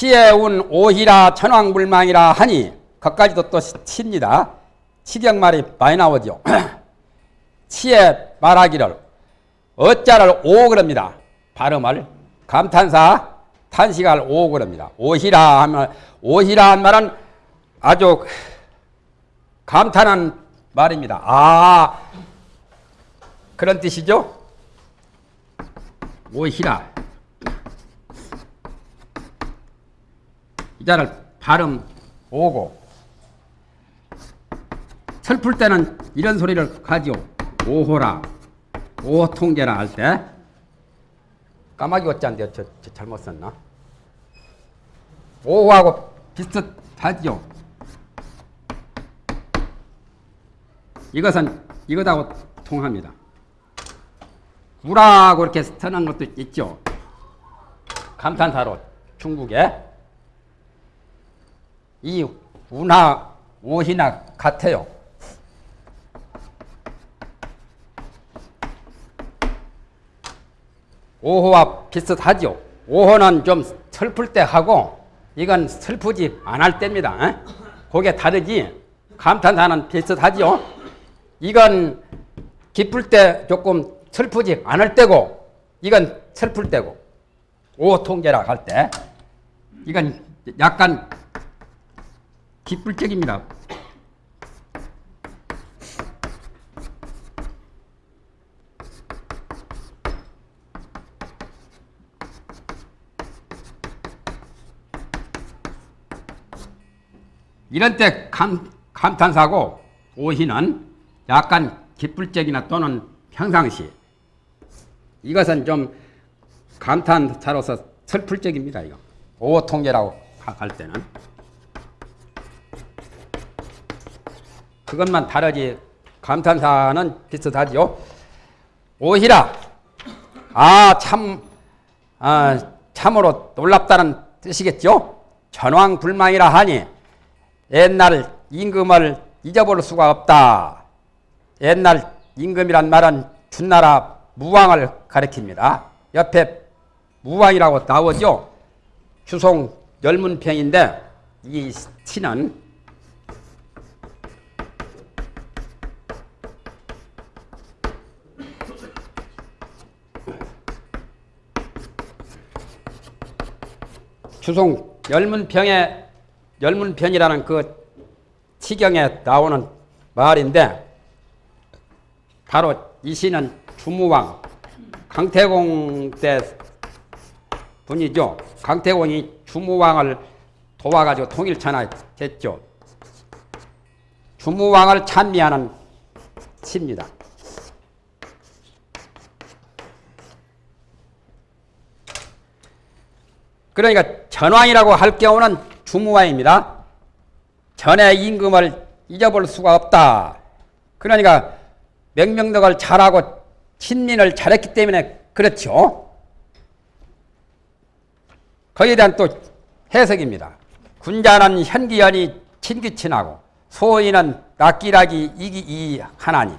치에운 오희라 천왕불망이라 하니 거까지도 또 칩니다. 치경말이 많이 나오죠. 치에 말하기를 어자를 오 그럽니다. 발음을 감탄사 탄식할 오 그럽니다. 오희라 하면 오희라 한 말은 아주 감탄한 말입니다. 아 그런 뜻이죠? 오희라 이 자를 발음 오고 슬플 때는 이런 소리를 하지요. 오호라 오통제라 할 때 까마귀 어짠데 저, 저 잘못 썼나? 오호하고 비슷하지요. 이것은 이것하고 통합니다. 우라고 이렇게 쓰는 것도 있죠. 감탄사로 중국에 이 우나 오희나 같아요. 오호와 비슷하죠. 오호는 좀 슬플 때 하고 이건 슬프지 않을 때입니다. 에? 그게 다르지. 감탄사는 비슷하죠. 이건 기쁠 때 조금 슬프지 않을 때고 이건 슬플 때고 오통제라 할 때 이건 약간 기쁠 적입니다. 이런 때 감, 감탄사고 오희는 약간 기쁠 적이나 또는 평상시 이것은 좀 감탄사로서 슬플 적입니다. 이거 오통제라고 할 때는 그것만 다르지 감탄사는 비슷하지요. 오희라 아참 아, 참으로 놀랍다는 뜻이겠죠. 전왕불망이라 하니 옛날 임금을 잊어볼 수가 없다. 옛날 임금이란 말은 준나라 무왕을 가리킵니다. 옆에 무왕이라고 나오죠. 주송 열문평인데 이 시는 주송 열문평에 열문편이라는 그 치경에 나오는 말인데 바로 이 시는 주무왕 강태공 때 분이죠. 강태공이 주무왕을 도와가지고 통일천하 됐죠. 주무왕을 찬미하는 시입니다. 그러니까 전왕이라고 할 경우는 주무왕입니다. 전의 임금을 잊어볼 수가 없다. 그러니까 명명덕을 잘하고 친민을 잘했기 때문에 그렇죠. 거기에 대한 또 해석입니다. 군자는 현기연이 친기친하고 소인은 낙기락이 이기 하나니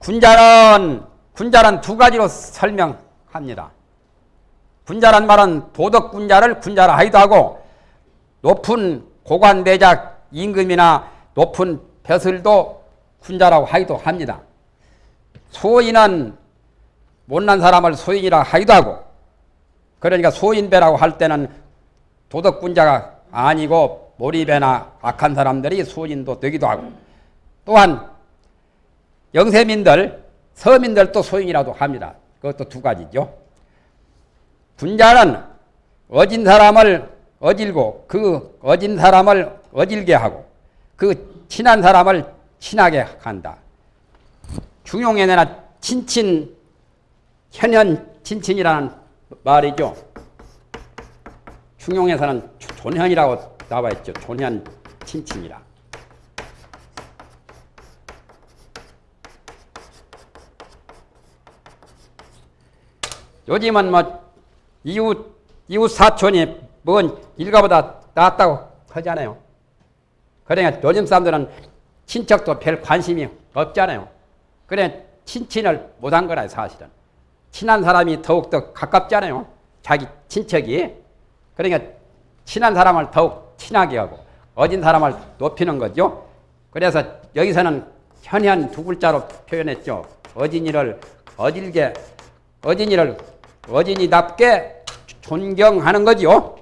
군자는 군자는 두 가지로 설명합니다. 군자란 말은 도덕 군자를 군자라 하기도 하고 높은 고관 대작 임금이나 높은 벼슬도 군자라고 하기도 합니다. 소인은 못난 사람을 소인이라 하기도 하고 그러니까 소인배라고 할 때는 도덕군자가 아니고 몰입배나 악한 사람들이 소인도 되기도 하고 또한 영세민들 서민들도 소인이라도 합니다. 그것도 두 가지죠. 군자는 어진 사람을 어질고 그 어진 사람을 어질게 하고 그 친한 사람을 친하게 한다. 중용에나 친친 현현 친친이라는 말이죠. 중용에서는 존현이라고 나와 있죠. 존현 친친이라. 요즘은 뭐 이웃 이웃 사촌이 뭔 일가보다 낫다고 하잖아요. 그러니까 요즘 사람들은 친척도 별 관심이 없잖아요. 그래 친친을 못한 거라 사실은. 친한 사람이 더욱더 가깝잖아요. 자기 친척이. 그러니까 친한 사람을 더욱 친하게 하고 어진 사람을 높이는 거죠. 그래서 여기서는 현현 두 글자로 표현했죠. 어진이를 어질게 어진이를 어진이답게 존경하는 거지요.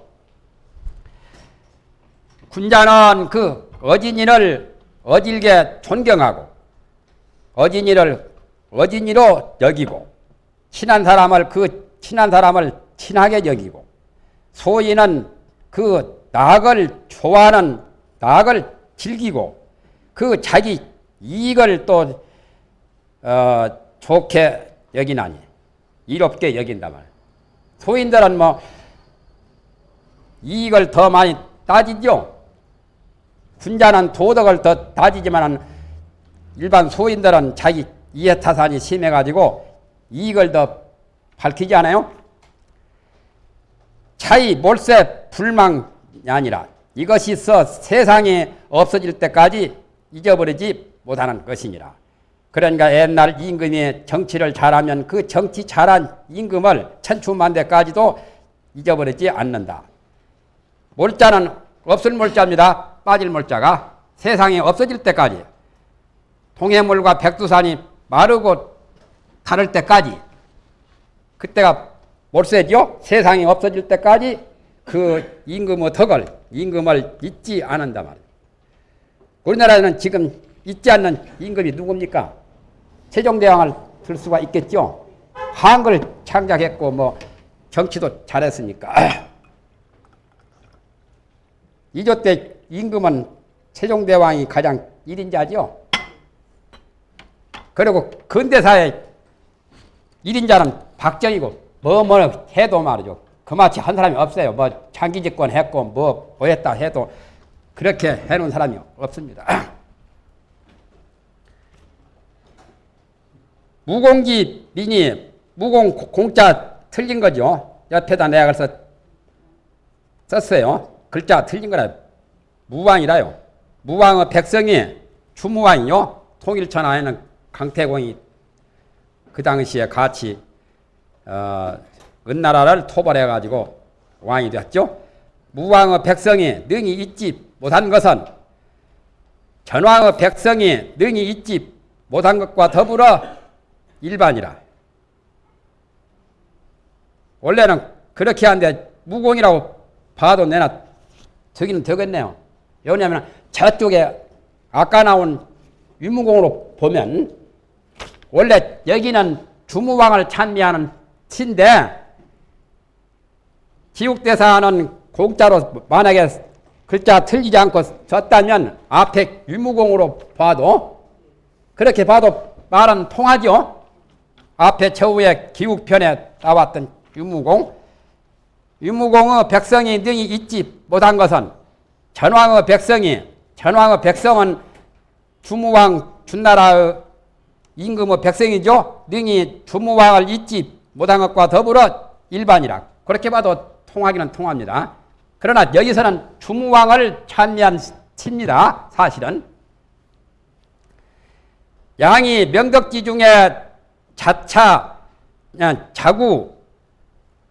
군자는 그 어진이를 어질게 존경하고 어진이를 어진이로 여기고 친한 사람을 그 친한 사람을 친하게 여기고 소인은 그 낙을 좋아하는 낙을 즐기고 그 자기 이익을 또 어, 좋게 여기나니 이롭게 여긴다 말. 소인들은 뭐 이익을 더 많이 따지죠. 군자는 도덕을 더 따지지만 일반 소인들은 자기 이해타산이 심해가지고 이익을 더 밝히지 않아요? 차이 몰세 불망이 아니라 이것이 서 세상에 없어질 때까지 잊어버리지 못하는 것이니라. 그러니까 옛날 임금이 정치를 잘하면 그 정치 잘한 임금을 천추만대까지도 잊어버리지 않는다. 몰자는 없을 몰자입니다. 빠질 몰자가 세상에 없어질 때까지 동해물과 백두산이 마르고 다를 때까지 그때가 몰세죠. 세상이 없어질 때까지 그 임금의 덕을 임금을 잊지 않는다 말이에요. 우리나라에는 지금 잊지 않는 임금이 누굽니까? 세종대왕을 들 수가 있겠죠. 한글 창작했고 뭐 정치도 잘했으니까. 이조 때 임금은 세종대왕이 가장 1인자죠. 그리고 근대사의 1인자는 박정희고 뭐뭐 해도 말이죠. 그마치 한 사람이 없어요. 뭐 장기 집권 했고 뭐, 뭐 했다 해도 그렇게 해놓은 사람이 없습니다. 무공지 민이 무공 공자 틀린 거죠. 옆에다 내가 그래서 썼어요. 글자 틀린 거라 무왕이라요. 무왕의 백성이 주무왕이요. 통일천하에는 강태공이 그 당시에 같이 어, 은나라를 토벌해 가지고 왕이 되었죠. 무왕의 백성이 능히 잊지 못한 것은 전왕의 백성이 능히 잊지 못한 것과 더불어 일반이라. 원래는 그렇게 하는데 무공이라고 봐도 내나 저기는 되겠네요. 왜냐하면 저쪽에 아까 나온 유무공으로 보면 원래 여기는 주무왕을 찬미하는 티인데 지옥대사는 공자로 만약에 글자 틀리지 않고 썼다면 앞에 유무공으로 봐도 그렇게 봐도 말은 통하죠. 앞에 저우에 기욱편에 나왔던 유무공 유무공의 백성이 능히 잊지 못한 것은 전왕의 백성이 전왕의 백성은 주무왕 준나라의 임금의 백성이죠. 능히 주무왕을 잊지 못한 것과 더불어 일반이라 그렇게 봐도 통하기는 통합니다. 그러나 여기서는 주무왕을 찬미한 칩니다. 사실은 양이 명덕지 중에 자차 자구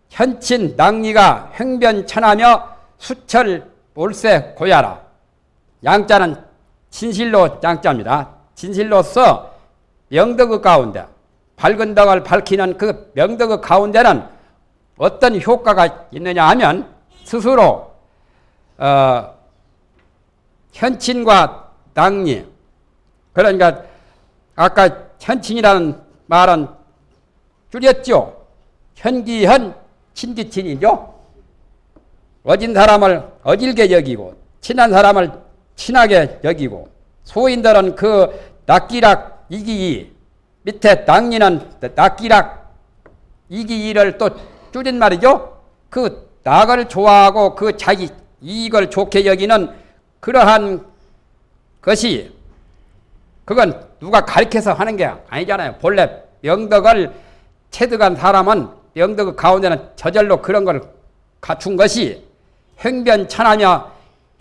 현친 낭리가 횡변천하며 수철 몰세 고야라 양자는 진실로 양자입니다. 진실로서 명덕의 가운데 밝은 덕을 밝히는 그 명덕의 가운데는 어떤 효과가 있느냐 하면 스스로 어, 현친과 당리 그러니까 아까 현친이라는 말은 줄였죠. 현기현 친기친이죠. 어진 사람을 어질게 여기고 친한 사람을 친하게 여기고 소인들은 그 낙기락 이기이 밑에 당리는 낙기락 이기이를 또 줄인 말이죠. 그 낙을 좋아하고 그 자기 이익을 좋게 여기는 그러한 것이 그건 누가 가르쳐서 하는 게 아니잖아요. 본래 명덕을 체득한 사람은 명덕 가운데는 저절로 그런 걸 갖춘 것이 행변천하며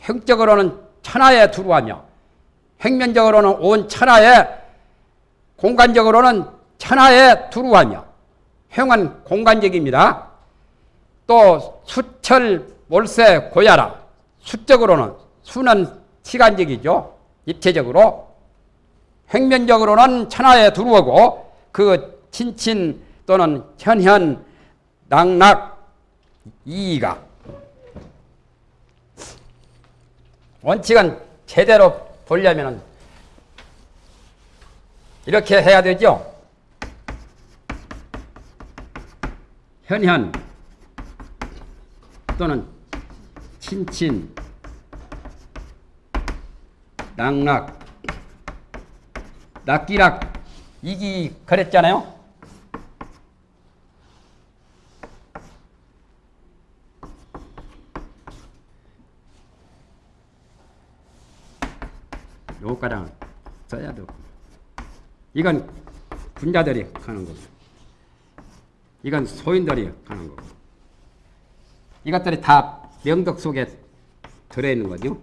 행적으로는 천하에 두루하며 행면적으로는 온 천하에 공간적으로는 천하에 두루하며 행은 공간적입니다. 또 수철 몰세 고야라. 수적으로는 수는 시간적이죠. 입체적으로. 횡면적으로는 천하에 두루오고 그 친친 또는 현현 낙락 이의가 원칙은 제대로 보려면 이렇게 해야 되죠. 현현 또는 친친 낙락 낙기락 이기 그랬잖아요. 요가랑 써야 되고 이건 군자들이 하는 거고 이건 소인들이 하는 거고 이것들이 다 명덕 속에 들어있는 거죠.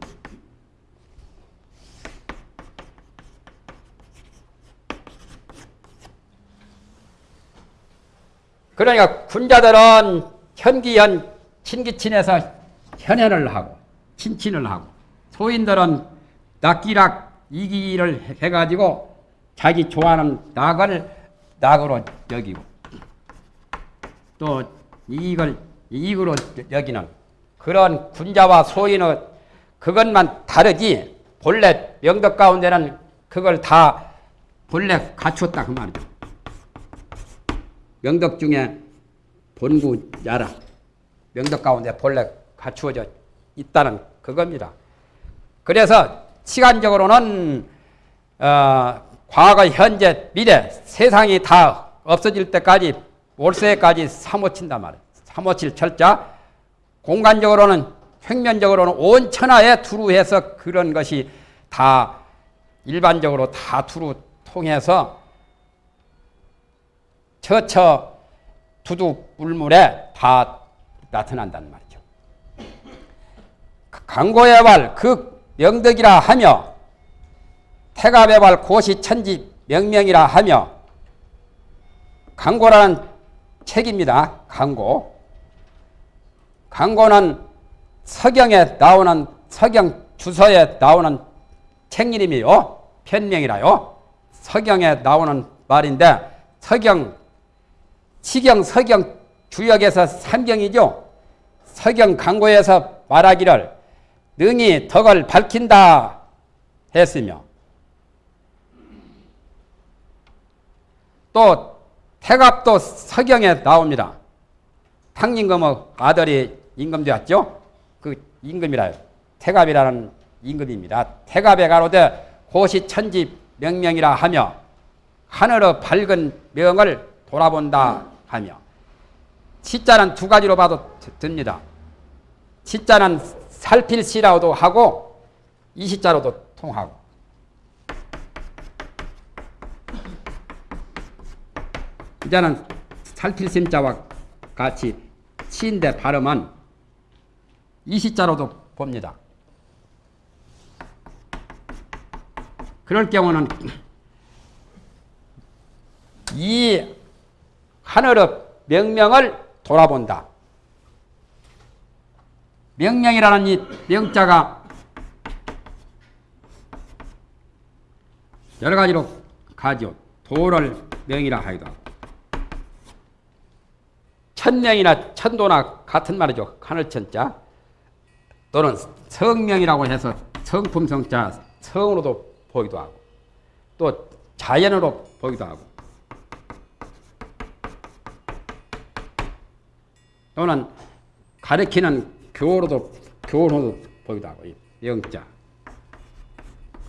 그러니까 군자들은 현기현 친기친에서 현현을 하고 친친을 하고 소인들은 낙기락 이기를 해가지고 자기 좋아하는 낙을 낙으로 여기고 또 이익을 이익으로 여기는 그런 군자와 소인의 그것만 다르지 본래 명덕 가운데는 그걸 다 본래 갖췄다 그 말이죠. 명덕 중에 본구 야라 명덕 가운데 본래 갖추어져 있다는 그겁니다. 그래서 시간적으로는 어, 과거, 현재, 미래 세상이 다 없어질 때까지 월세까지 사모친단 말이에요. 사모칠 철자. 공간적으로는 횡면적으로는 온 천하에 두루해서 그런 것이 다 일반적으로 다 두루 통해서 처처 두두 물물에 다 나타난단 말이죠. 강고의 발그 명덕이라 하며 태갑의 발 고시 천지 명명이라 하며 강고라는 책입니다. 강고. 강고는 서경에 나오는 서경 주서에 나오는 책 이름이요. 편명이라요. 서경에 나오는 말인데 서경 시경 서경 주역에서 삼경이죠. 서경 강고에서 말하기를 능히 덕을 밝힌다 했으며 또 태갑도 서경에 나옵니다. 탕임금의 아들이 임금되었죠. 그 임금이라요. 태갑이라는 임금입니다. 태갑에 가로되 고시 천지 명명이라 하며 하늘의 밝은 명을 돌아본다 하며 시자는 두 가지로 봐도 됩니다. 시자는 살필시라고도 하고 이시자로도 통하고 이제는 살필심자와 같이 치인데 발음은 이시자로도 봅니다. 그럴 경우는 이 하늘의 명명을 돌아본다. 명명이라는 이 명자가 여러 가지로 가죠. 도를 명이라 하고 천명이나 천도나 같은 말이죠. 하늘천자 또는 성명이라고 해서 성품성자 성으로도 보기도 하고 또 자연으로 보기도 하고 또는 가리키는 교로도 교로도 보기도 하고 명자.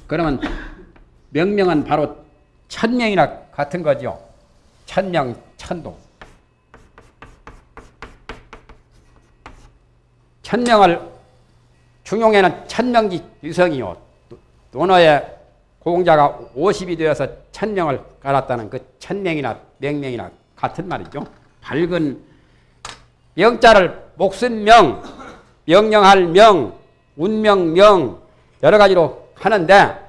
그러면 명명은 바로 천명이나 같은 거죠. 천명 천도. 천명을 중용에는 천명지 유성이요. 논어에 공자가 50이 되어서 천명을 깔았다는 그 천명이나 명명이나 같은 말이죠. 밝은 명자를 목숨명, 명령할 명, 운명명 여러 가지로 하는데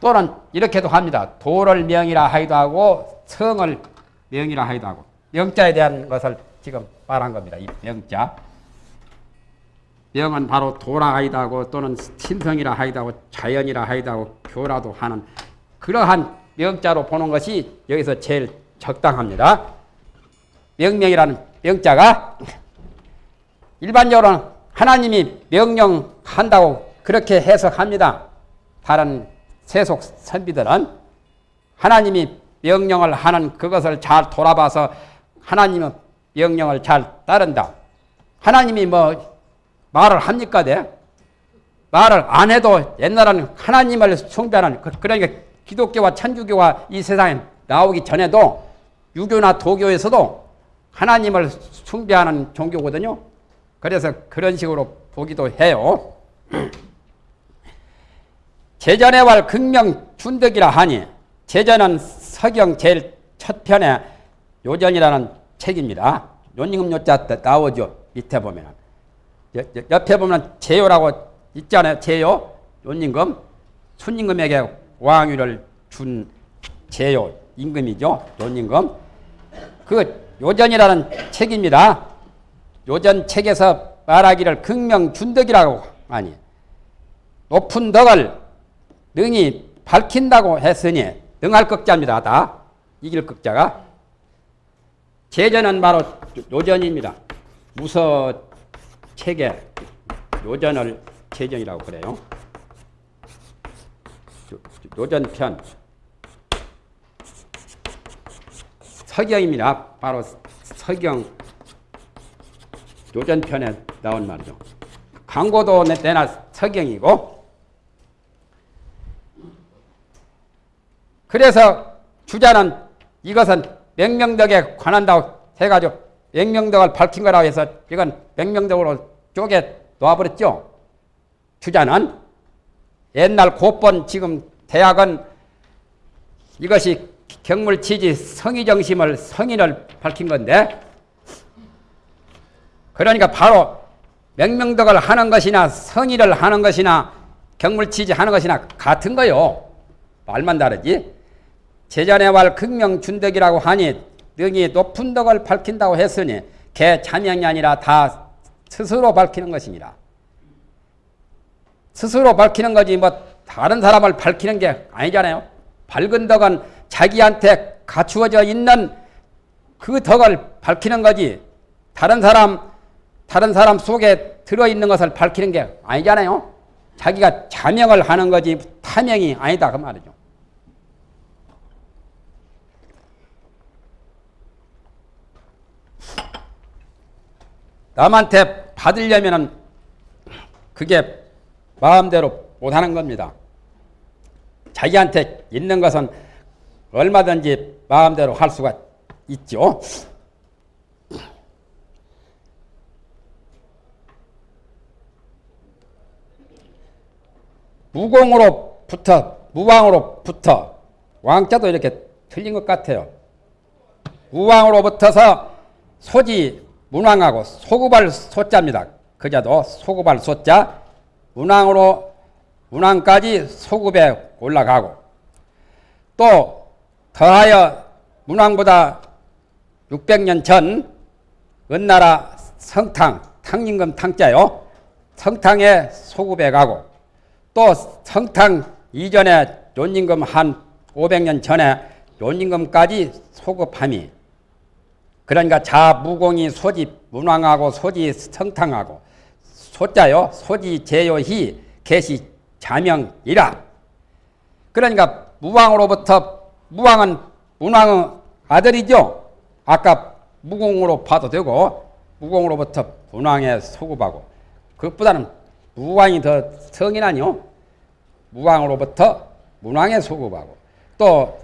또는 이렇게도 합니다. 도를 명이라 하기도 하고 성을 명이라 하기도 하고 명자에 대한 것을 지금 말한 겁니다. 이 명자. 명은 바로 도라 하이다 하고 또는 신성이라 하이다 하고 자연이라 하이다 하고 교라도 하는 그러한 명자로 보는 것이 여기서 제일 적당합니다. 명명이라는 명자가 일반적으로는 하나님이 명령한다고 그렇게 해석합니다. 다른 세속 선비들은 하나님이 명령을 하는 그것을 잘 돌아봐서 하나님의 명령을 잘 따른다. 하나님이 뭐 말을 합니까? 네? 말을 안 해도 옛날에는 하나님을 숭배하는 그- 그러니까 기독교와 천주교가 이 세상에 나오기 전에도 유교나 도교에서도 하나님을 숭배하는 종교거든요. 그래서 그런 식으로 보기도 해요. 제전의 왈 극명 준덕이라 하니 제전은 서경 제일 첫 편에 요전이라는 책입니다. 요임금 요자 나오죠. 밑에 보면 옆에 보면 제요라고 있잖아요. 제요 요임금 순임금에게 왕위를 준 제요 임금이죠. 요임금 그 요전이라는 책입니다. 요전 책에서 말하기를 극명 준덕이라고 하니 높은 덕을 능히 밝힌다고 했으니 능할 극자입니다. 다 이길 극자가 제전은 바로 요전입니다. 무서 책에 요전을 제전이라고 그래요. 요전편 서경입니다. 바로 서경 요전편에 나온 말이죠. 광고도 내나 서경이고 그래서 주자는 이것은 맹명덕에 관한다고 해가지고 맹명덕을 밝힌 거라고 해서 이건 맹명덕으로 쪼개 놓아버렸죠. 주자는 옛날 고번 지금 대학은 이것이 경물치지 성의정심을 성인을 밝힌 건데 그러니까 바로 맹명덕을 하는 것이나 성의를 하는 것이나 경물치지 하는 것이나 같은 거요. 말만 다르지. 말 극명준덕이라고 하니 능히 높은 덕을 밝힌다고 했으니 개 자명이 아니라 다 스스로 밝히는 것이니라. 스스로 밝히는 거지 뭐 다른 사람을 밝히는 게 아니잖아요. 밝은 덕은 자기한테 갖추어져 있는 그 덕을 밝히는 거지 다른 사람 다른 사람 속에 들어 있는 것을 밝히는 게 아니잖아요. 자기가 자명을 하는 거지 타명이 아니다 그 말이죠. 남한테 받으려면은 그게 마음대로 못하는 겁니다. 자기한테 있는 것은 얼마든지 마음대로 할 수가 있죠. 무공으로부터 무왕으로부터 왕자도 이렇게 틀린 것 같아요. 무왕으로부터서 소지 문왕하고 소구발 소자입니다. 그자도 소구발 소자 문왕으로 문왕까지 소급에 올라가고 또 더하여 문왕보다 600년 전 은나라 성탕 탕림금 탕자요. 성탕에 소급에 가고 또 성탕 이전에 요임금 한 500년 전에 요임금까지 소급함이 그러니까 자무공이 소지 문왕하고 소지 성탕하고 소자요 소지 제요희 개시 자명이라. 그러니까 무왕으로부터 무왕은 문왕의 아들이죠. 아까 무공으로 봐도 되고 무공으로부터 문왕에 소급하고 그것보다는 무왕이 더 성이나요 무왕으로부터 문왕에 소급하고 또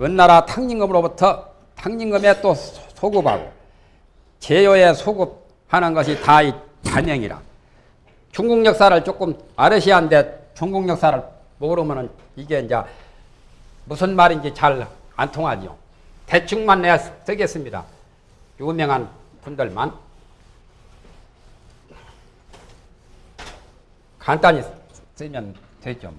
은나라 탕림금으로부터 탕림금에 또 소급하고 제요에 소급하는 것이 다이 자명이라. 중국 역사를 조금 아르시한데 중국 역사를 모르면은 이게 이제 무슨 말인지 잘 안 통하죠. 대충만 내가 쓰겠습니다. 유명한 분들만 간단히 쓰면 되죠.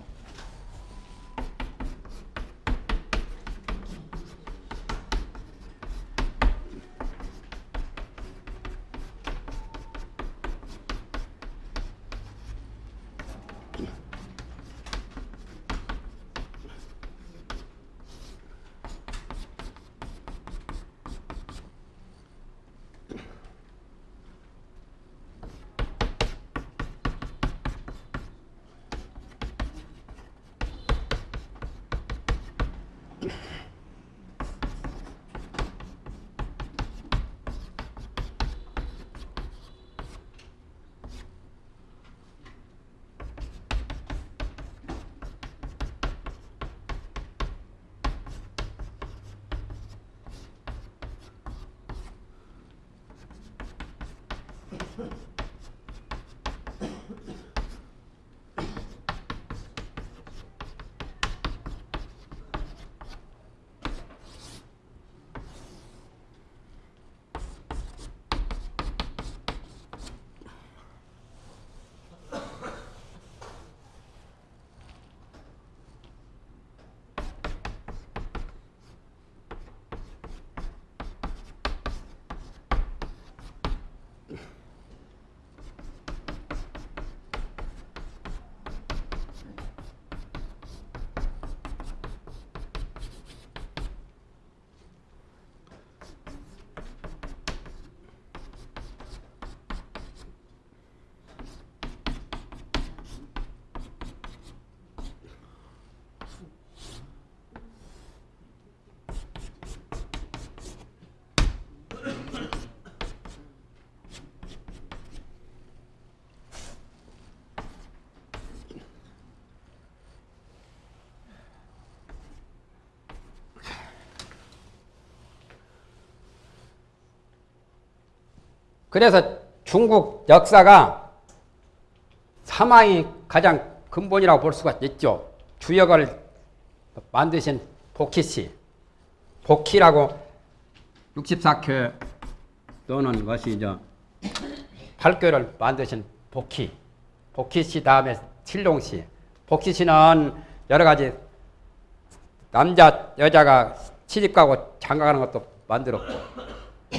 그래서 중국 역사가 사망이 가장 근본이라고 볼 수가 있죠. 주역을 만드신 복희 씨. 복희라고 64회 또는 것이 저 팔교를 만드신 복희. 복희 씨 다음에 칠룡씨. 복희 씨는 여러 가지 남자 여자가 시집가고 장가가는 것도 만들었고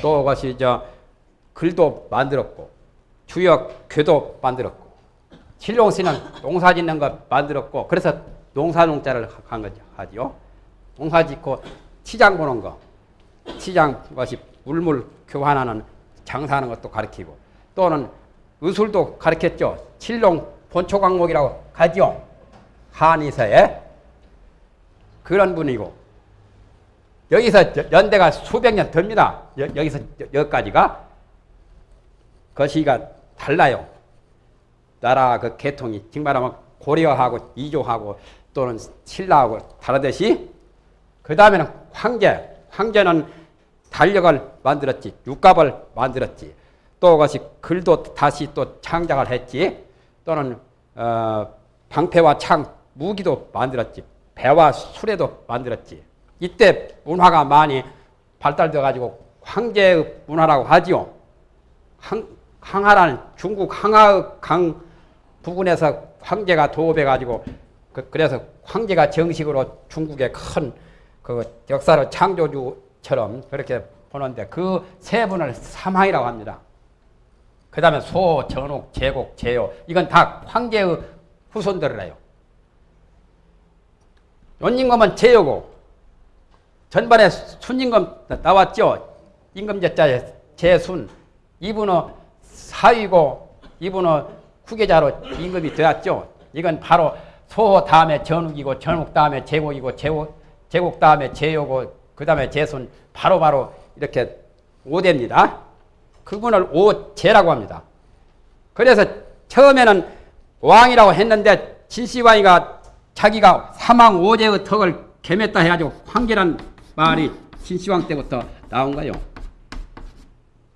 또 것이 저 글도 만들었고 주역 교도 만들었고 칠룡 씨는 농사 짓는 거 만들었고 그래서 농사농자를 한 거죠 하지요. 농사 짓고 시장 보는 거 시장 것이 물물 교환하는 장사하는 것도 가르치고 또는 의술도 가르쳤죠. 칠룡 본초 강목이라고 가지요. 한의사에 그런 분이고 여기서 연대가 수백 년 됩니다. 여기서 여기까지가 것이가 달라요. 나라 그 계통이 정말하면 고려하고 이조하고 또는 신라하고 다르듯이 그 다음에는 황제 황제는 달력을 만들었지 육갑을 만들었지 또 그것이 글도 다시 또 창작을 했지 또는 어, 방패와 창 무기도 만들었지 배와 수레도 만들었지 이때 문화가 많이 발달되어 가지고 황제의 문화라고 하지요. 황, 항하라는 중국 항하의 강 부근에서 황제가 도읍해가지고 그, 래서 황제가 정식으로 중국의 큰 그 역사를 창조주처럼 그렇게 보는데 그 세 분을 삼황이라고 합니다. 그 다음에 소, 전옥, 제곡, 제요 이건 다 황제의 후손들이래요. 연임금은 제요고 전반에 순임금 나왔죠. 임금제자의 제순 이분은 사위고 이분은 후계자로 임금이 되었죠. 이건 바로 소 다음에 전욱이고 전욱 다음에 제국이고 제국, 제국 다음에 제요고 그 다음에 제순 바로바로 이렇게 오대입니다. 그분을 오제라고 합니다. 그래서 처음에는 왕이라고 했는데 진시황이가 자기가 사망 오제의 덕을 겸했다 해가지고 황제란 말이 진시황 때부터 나온 거예요.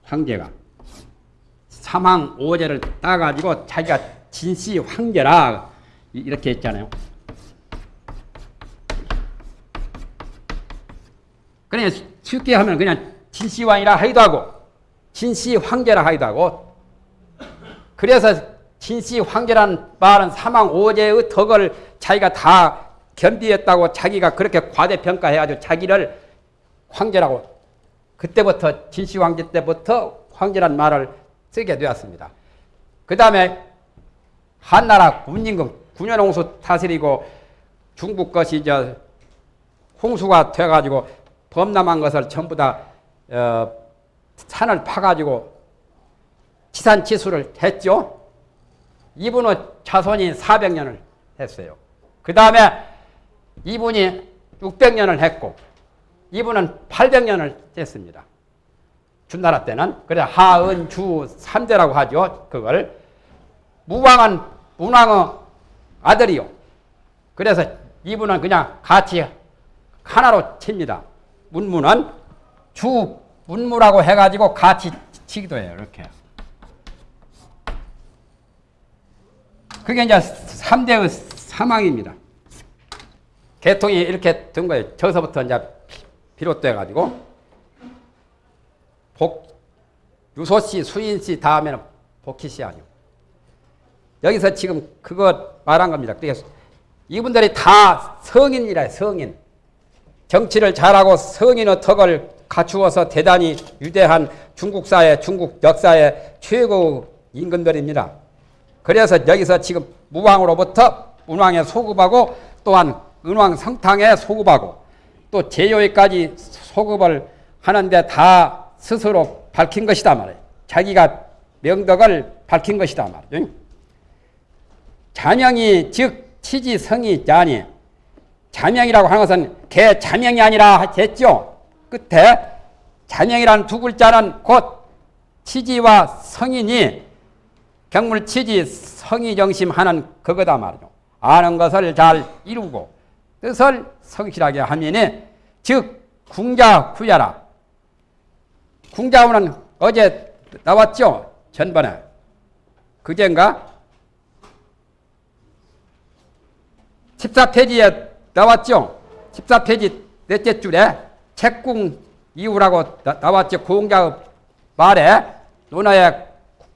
황제가. 사망 오제를 따가지고 자기가 진시 황제라 이렇게 했잖아요. 그냥 쉽게 하면 그냥 진시왕이라 하기도 하고 진시 황제라 하기도 하고 그래서 진시 황제라는 말은 사망 오제의 덕을 자기가 다 겸비했다고 자기가 그렇게 과대평가해가지고 자기를 황제라고 그때부터 진시 황제 때부터 황제란 말을 쓰게 되었습니다. 그 다음에 한나라 군임금 군현홍수 다스리고 중국 것이 저 홍수가 돼가지고 범람한 것을 전부 다 어, 산을 파가지고 치산 치수를 했죠. 이분은 자손이 400년을 했어요. 그 다음에 이분이 600년을 했고 이분은 800년을 했습니다. 준나라 때는 그래 하은주 삼대라고 하죠. 그걸 무왕은 문왕의 아들이요. 그래서 이분은 그냥 같이 하나로 칩니다. 문무는 주 문무라고 해가지고 같이 치기도 해요. 이렇게 그게 이제 3대의 사망입니다. 개통이 이렇게 된 거예요. 저서부터 이제 비롯돼 가지고 복 유소씨, 수인씨 다음에는 복희씨 아니요. 여기서 지금 그거 말한 겁니다. 이분들이 다 성인이라 성인. 정치를 잘하고 성인의 덕을 갖추어서 대단히 위대한 중국 사회, 중국 역사의 최고 임금들입니다. 그래서 여기서 지금 무왕으로부터 문왕에 소급하고 또한 은왕 성탕에 소급하고 또 제요에까지 소급을 하는데 다 스스로 밝힌 것이다 말이에요. 자기가 명덕을 밝힌 것이다 말이에요. 자명이 즉 치지성이 자니 자명이라고 하는 것은 개 자명이 아니라 했죠. 끝에 자명이라는 두 글자는 곧 치지와 성인이 경물 치지 성의 정심하는 그거다 말이죠. 아는 것을 잘 이루고 뜻을 성실하게 하면은 즉 궁자 후야라. 궁자후는 어제 나왔죠. 전번에 그젠가 14페이지에 나왔죠. 14페이지 넷째 줄에 책궁 이후라고 나, 왔죠 공자의 말에 논어의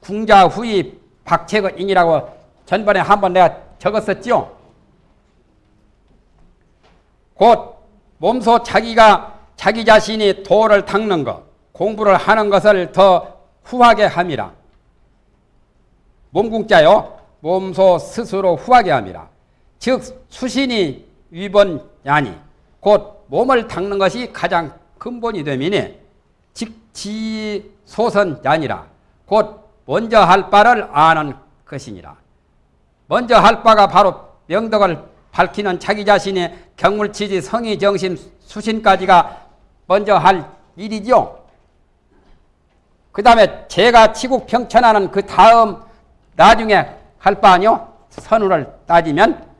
궁자 후이 박책의 인이라고 전번에 한번 내가 적었었죠. 곧 몸소 자기가 자기 자신이 도를 닦는 것, 공부를 하는 것을 더 후하게 함이라. 몸궁자요. 몸소 스스로 후하게 함이라. 즉 수신이 위본야니 곧 몸을 닦는 것이 가장 근본이 되미니 직지 소선야니라 곧 먼저 할 바를 아는 것이니라. 먼저 할 바가 바로 명덕을 밝히는 자기 자신의 경물치지 성의 정신 수신까지가 먼저 할 일이죠. 그 다음에 제가 치국 평천하는 그 다음 나중에 할 바 아니요? 선우를 따지면